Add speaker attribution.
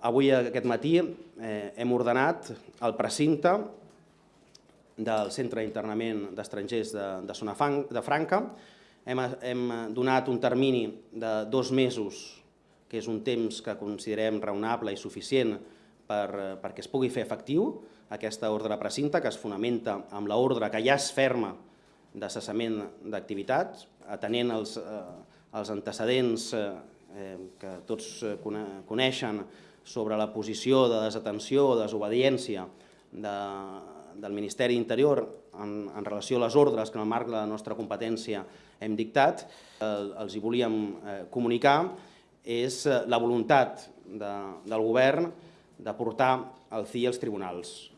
Speaker 1: Avui, aquest matí, eh, hem ordenat el precinte del Centre d'Internament d'Estrangers de, de Sonafang, de Franca. Hem, hem donat un termini de dos mesos, que és un temps que considerem raonable i suficient per, perquè es pugui fer efectiu aquesta ordre de precinte, que es fonamenta amb l'ordre que ja es ferma de cessament d'activitats, atenent els, eh, els antecedents eh, que tots coneixen sobre la posició de desatenció o desobediència de, del Ministeri d'Interior en, en relació a les ordres que en el marc de la nostra competència hem dictat, eh, els hi volíem eh, comunicar, és eh, la voluntat de, del govern de portar el CI als tribunals.